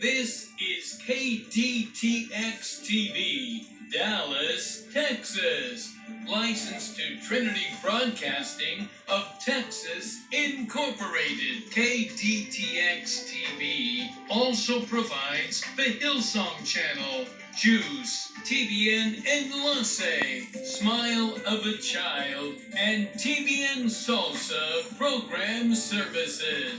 This is KDTX TV, Dallas, Texas. Licensed to Trinity Broadcasting of Texas Incorporated. KDTX TV also provides the Hillsong Channel, JUCE, TBN Enlace, Smile of a Child, and TBN Salsa program services.